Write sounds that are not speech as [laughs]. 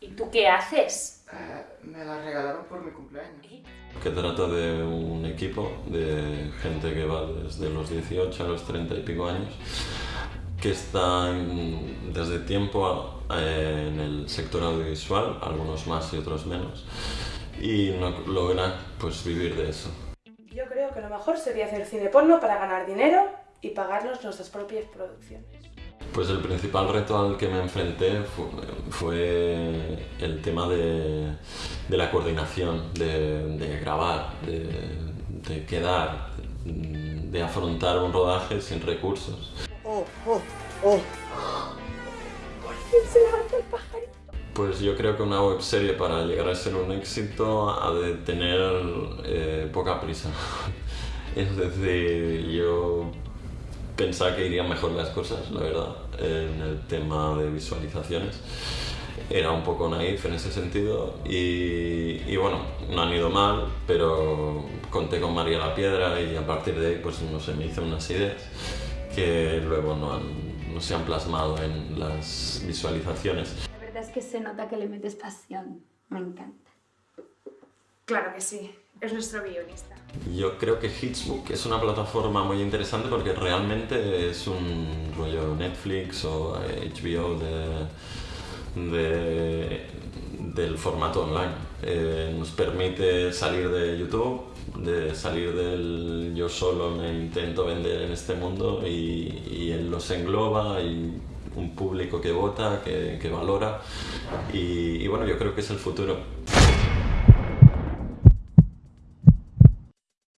¿Y tú qué haces? Eh, me la regalaron por mi cumpleaños. Que trata de un equipo de gente que va desde los 18 a los 30 y pico años que están desde tiempo en el sector audiovisual, algunos más y otros menos, y no logran pues vivir de eso. Yo creo que lo mejor sería hacer cine porno para ganar dinero y pagarnos nuestras propias producciones. Pues el principal reto al que me enfrenté fue, fue el tema de, de la coordinación, de, de grabar, de, de quedar, de afrontar un rodaje sin recursos. Oh, oh, oh. Pues yo creo que una webserie para llegar a ser un éxito ha de tener eh, poca prisa. [laughs] Es decir, yo pensaba que irían mejor las cosas, la verdad, en el tema de visualizaciones. Era un poco naif en ese sentido y, y bueno, no han ido mal, pero conté con María la Piedra y a partir de ahí pues no sé, me hice unas ideas que luego no, han- no se han plasmado en las visualizaciones. La verdad es que se nota que le metes pasión. Me encanta. Claro que sí, es nuestro guionista. Yo creo que Hitsbook es una plataforma muy interesante porque realmente es un rollo Netflix o eh, HBO de- del formato online. Eh, nos permite salir de YouTube, de salir del yo solo me intento vender en este mundo y, él los engloba y un público que vota, que, que valora y, y bueno, yo creo que es el futuro.